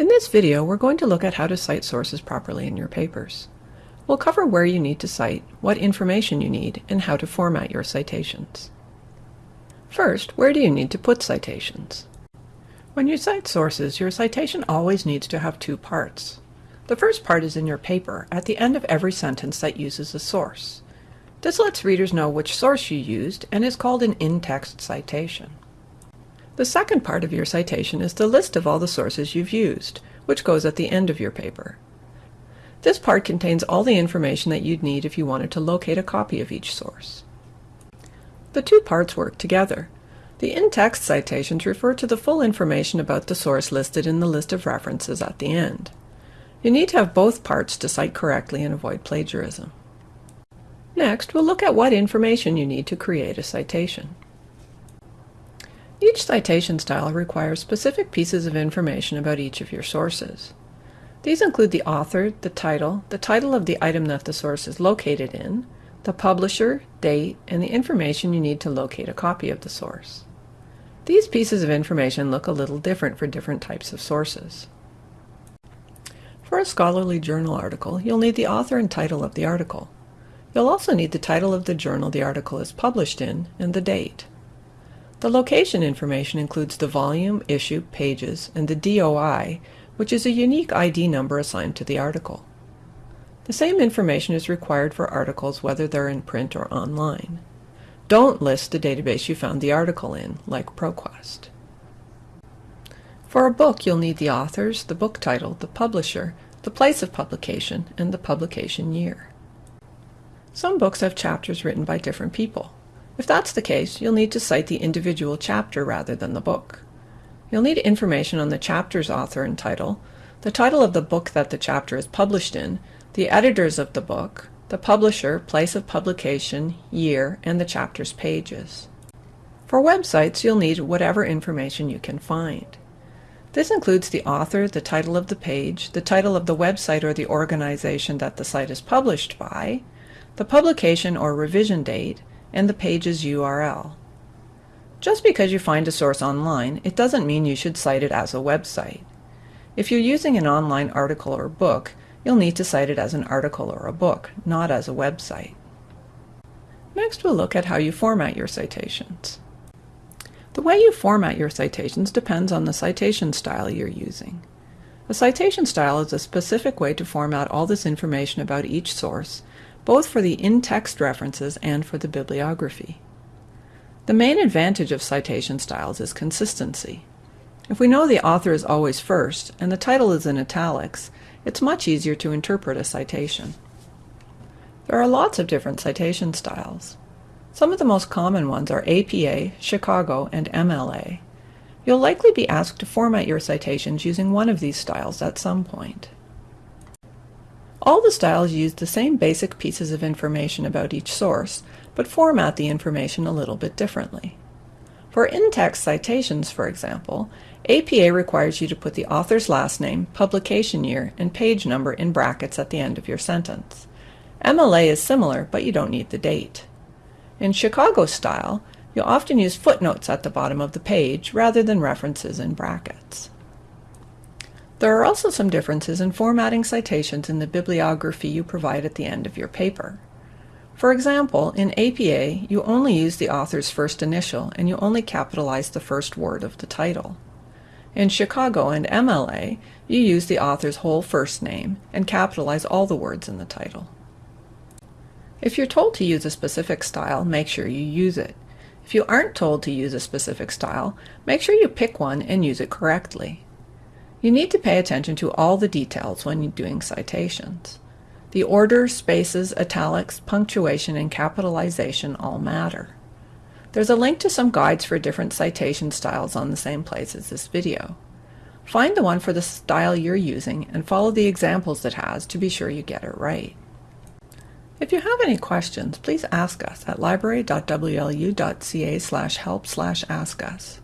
In this video, we're going to look at how to cite sources properly in your papers. We'll cover where you need to cite, what information you need, and how to format your citations. First, where do you need to put citations? When you cite sources, your citation always needs to have two parts. The first part is in your paper, at the end of every sentence that uses a source. This lets readers know which source you used and is called an in-text citation. The second part of your citation is the list of all the sources you've used, which goes at the end of your paper. This part contains all the information that you'd need if you wanted to locate a copy of each source. The two parts work together. The in-text citations refer to the full information about the source listed in the list of references at the end. You need to have both parts to cite correctly and avoid plagiarism. Next, we'll look at what information you need to create a citation. Each citation style requires specific pieces of information about each of your sources. These include the author, the title, the title of the item that the source is located in, the publisher, date, and the information you need to locate a copy of the source. These pieces of information look a little different for different types of sources. For a scholarly journal article, you'll need the author and title of the article. You'll also need the title of the journal the article is published in and the date. The location information includes the volume, issue, pages, and the DOI, which is a unique ID number assigned to the article. The same information is required for articles whether they're in print or online. Don't list the database you found the article in, like ProQuest. For a book, you'll need the authors, the book title, the publisher, the place of publication, and the publication year. Some books have chapters written by different people. If that's the case, you'll need to cite the individual chapter rather than the book. You'll need information on the chapter's author and title, the title of the book that the chapter is published in, the editors of the book, the publisher, place of publication, year, and the chapter's pages. For websites, you'll need whatever information you can find. This includes the author, the title of the page, the title of the website or the organization that the site is published by, the publication or revision date, and the page's URL. Just because you find a source online, it doesn't mean you should cite it as a website. If you're using an online article or book, you'll need to cite it as an article or a book, not as a website. Next we'll look at how you format your citations. The way you format your citations depends on the citation style you're using. A citation style is a specific way to format all this information about each source both for the in-text references and for the bibliography. The main advantage of citation styles is consistency. If we know the author is always first and the title is in italics, it's much easier to interpret a citation. There are lots of different citation styles. Some of the most common ones are APA, Chicago, and MLA. You'll likely be asked to format your citations using one of these styles at some point. All the styles use the same basic pieces of information about each source, but format the information a little bit differently. For in-text citations, for example, APA requires you to put the author's last name, publication year, and page number in brackets at the end of your sentence. MLA is similar, but you don't need the date. In Chicago style, you'll often use footnotes at the bottom of the page rather than references in brackets. There are also some differences in formatting citations in the bibliography you provide at the end of your paper. For example, in APA, you only use the author's first initial and you only capitalize the first word of the title. In Chicago and MLA, you use the author's whole first name and capitalize all the words in the title. If you're told to use a specific style, make sure you use it. If you aren't told to use a specific style, make sure you pick one and use it correctly. You need to pay attention to all the details when doing citations. The order, spaces, italics, punctuation, and capitalization all matter. There's a link to some guides for different citation styles on the same place as this video. Find the one for the style you're using and follow the examples it has to be sure you get it right. If you have any questions, please ask us at library.wlu.ca help ask us.